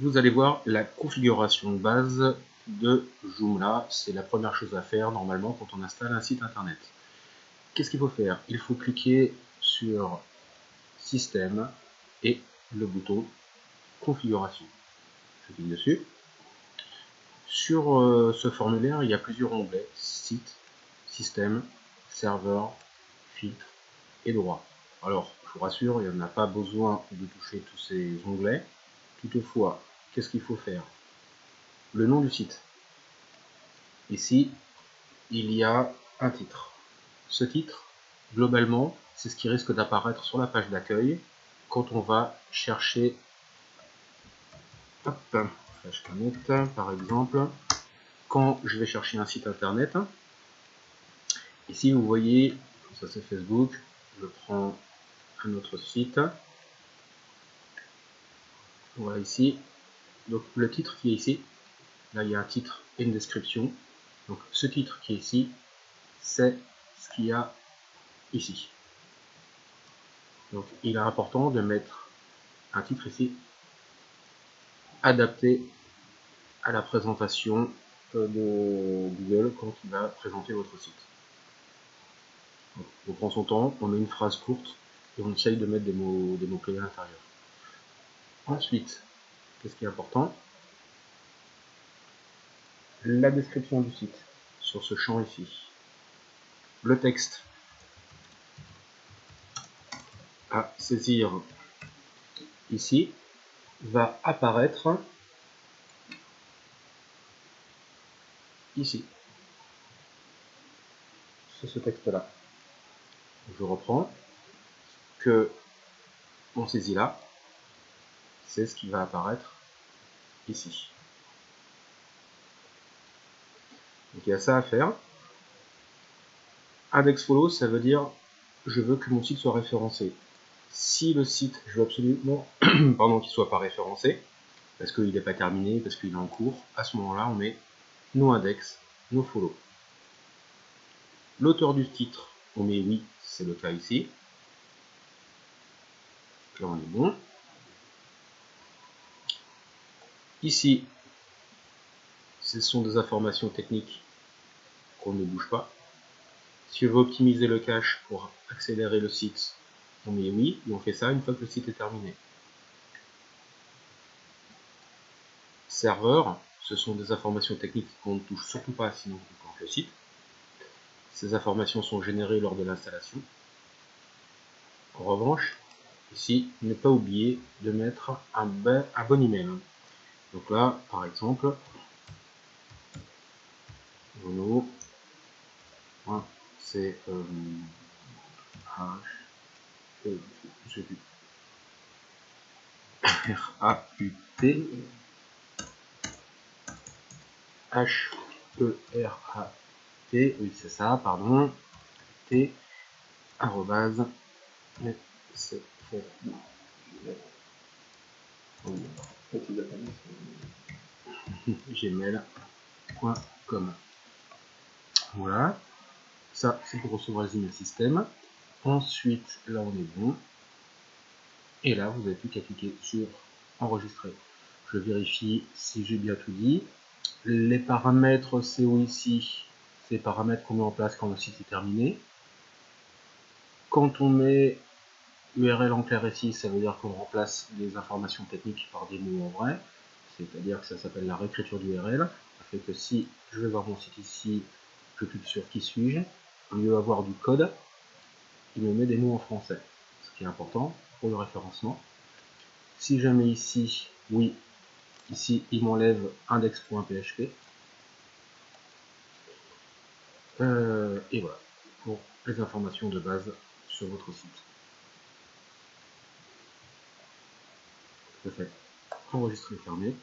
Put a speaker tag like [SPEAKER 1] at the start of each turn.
[SPEAKER 1] vous allez voir la configuration de base de Joomla. C'est la première chose à faire normalement quand on installe un site internet. Qu'est-ce qu'il faut faire? Il faut cliquer sur Système et le bouton Configuration. Je clique dessus. Sur euh, ce formulaire, il y a plusieurs onglets Site, Système, Serveur, Filtre et Droit. Alors, je vous rassure, il n'y en a pas besoin de toucher tous ces onglets. Toutefois, qu'est-ce qu'il faut faire? Le nom du site. Ici, il y a un titre. Ce titre, globalement, c'est ce qui risque d'apparaître sur la page d'accueil quand on va chercher hop, par exemple, quand je vais chercher un site internet. Ici, vous voyez, ça c'est Facebook, je prends un autre site. Voilà ici. Donc le titre qui est ici, là il y a un titre et une description. Donc ce titre qui est ici, c'est ce qu'il y a ici. Donc il est important de mettre un titre ici adapté à la présentation euh, de Google quand il va présenter votre site. on prend son temps, on met une phrase courte et on essaye de mettre des mots, des mots clés à l'intérieur. Ensuite, qu'est-ce qui est important? La description du site sur ce champ ici. Le texte à saisir ici va apparaître ici. C'est ce texte-là. Je reprends que on saisit là, c'est ce qui va apparaître ici. Donc il y a ça à faire. Index follow, ça veut dire je veux que mon site soit référencé. Si le site, je veux absolument pardon, qu'il ne soit pas référencé, parce qu'il n'est pas terminé, parce qu'il est en cours, à ce moment-là, on met no index, no follow. L'auteur du titre, on met oui, c'est le cas ici. Là, on est bon. Ici, ce sont des informations techniques qu'on ne bouge pas. Si je veux optimiser le cache pour accélérer le site, on met oui, et on fait ça une fois que le site est terminé. Serveur, ce sont des informations techniques qu'on ne touche surtout pas sinon on plante le site. Ces informations sont générées lors de l'installation. En revanche, ici, ne pas oublier de mettre un, bon, un bon email. Donc là, par exemple, c'est euh, H, e, R A U T H E R A T oui c'est ça pardon T arrobase c'est gmail.com voilà. Ça c'est pour recevoir les emails système. Ensuite là on est bon. Et là vous n'avez plus qu'à cliquer sur enregistrer. Je vérifie si j'ai bien tout dit. Les paramètres CO ici? C'est les paramètres qu'on met en place quand le site est terminé. Quand on met URL en clair ici, ça veut dire qu'on remplace les informations techniques par des mots en vrai, c'est-à-dire que ça s'appelle la réécriture d'URL. Ça fait que si je vais voir mon site ici, je clique sur qui suis-je, au lieu d'avoir du code, il me met des mots en français, ce qui est important pour le référencement. Si je mets ici, oui, ici il m'enlève index.php. Euh, et voilà, pour les informations de base sur votre site. Je fais enregistrer fermé.